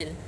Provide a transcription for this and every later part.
Yeah.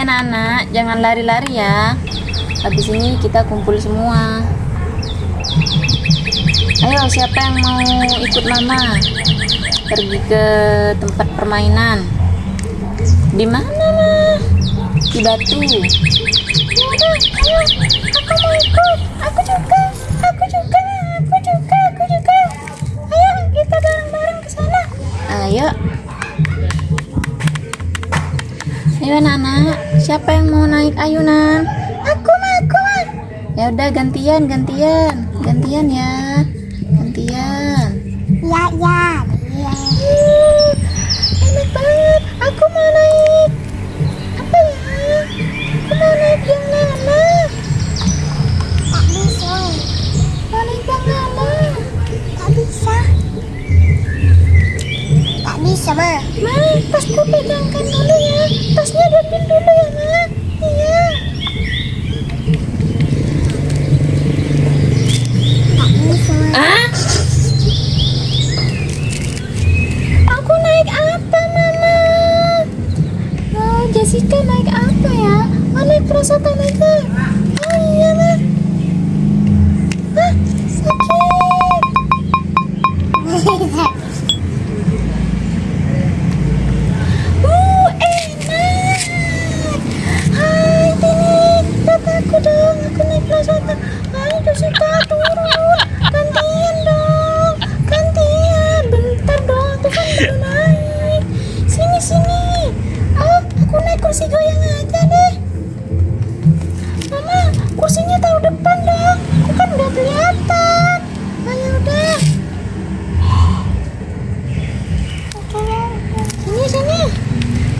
Anak-anak, jangan lari-lari ya. Habis ini kita kumpul semua. Ayo, siapa yang mau ikut mama? Pergi ke tempat permainan. Di mana, Ma? Di batu. Ayo, aku mau ikut. Aku juga, aku juga, aku juga, aku juga. Ayo, kita bareng-bareng ke sana. Ayo. Ayo anak-anak, siapa yang mau naik ayunan? Aku mah, aku mah. Ya udah gantian, gantian, gantian ya, gantian. Ya, ya, ya. Uh, enak banget. Aku mau naik. Apa ya? Aku mau naik yang mana? Tak bisa, Mau naik yang mana? tak bisa. Tak bisa, Ma. Ma, tasku pegangkan dulu ya. Tasnya diambil dulu ya, Ma. Iya. Tak bisa, Ma. Ah? Aku naik apa, Mama? Oh, Jessica naik apa ya? Oh, naik Prasata naik apa? Oh iya, Ma. Ah, sakit.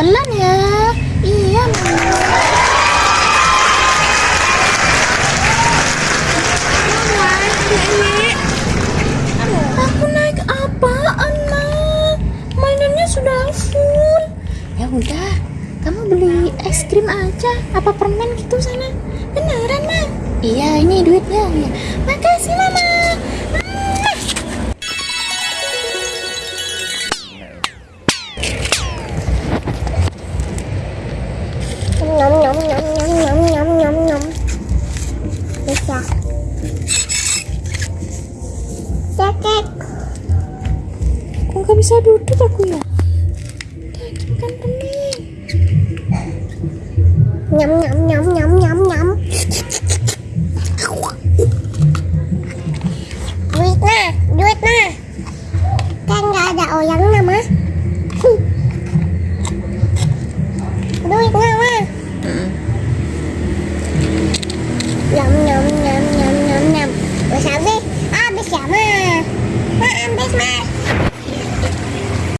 Pelan ya. Iya, Mama. Aku naik apaan, Ma? Mainannya sudah full. Ya udah, kamu beli es krim aja. Apa permen gitu sana? Beneran, Ma? Iya, ini duitnya. Ya. Makasih, Mama. basah cekek. Kok nggak bisa duduk aku ya? Kan pening nyam nyam nyam nyam nyam nyam. Duit nah duit nah kan nggak ada orang nah